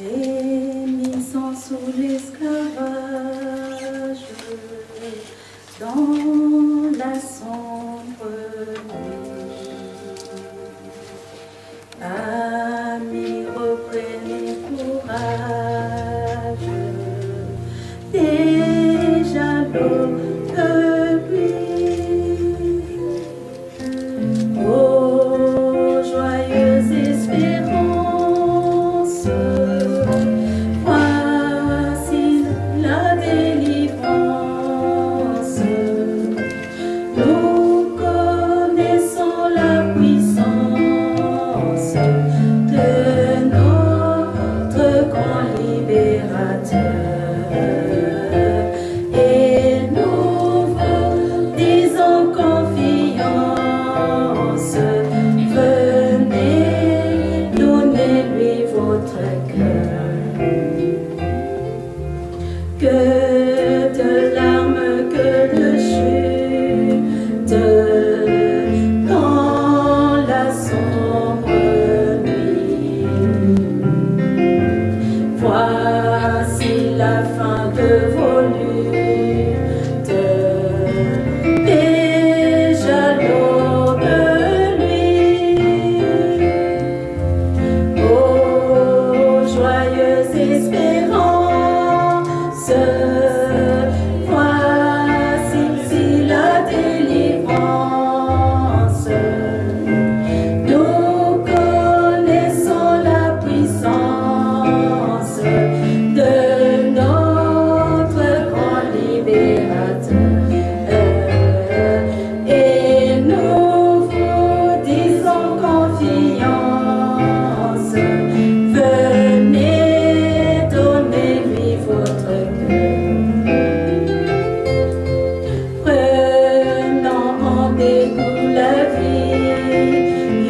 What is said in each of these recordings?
Gémissant sous l'esclavage, dans la sombre nuit. Amis, reprenez courage, déjà l'eau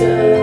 Jesus.